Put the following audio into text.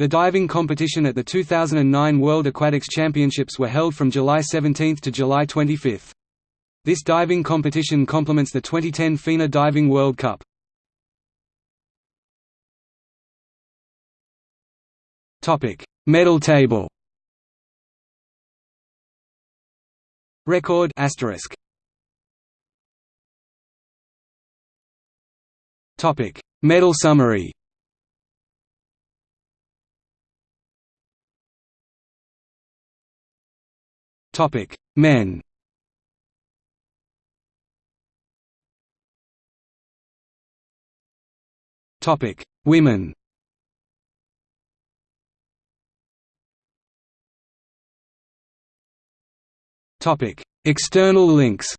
The diving competition at the 2009 World Aquatics Championships were held from July 17 to July 25. This diving competition complements the 2010 FINA Diving World Cup. Medal table Record asterisk. Topic: Medal summary. Topic: Men. Topic: Women. Topic: External links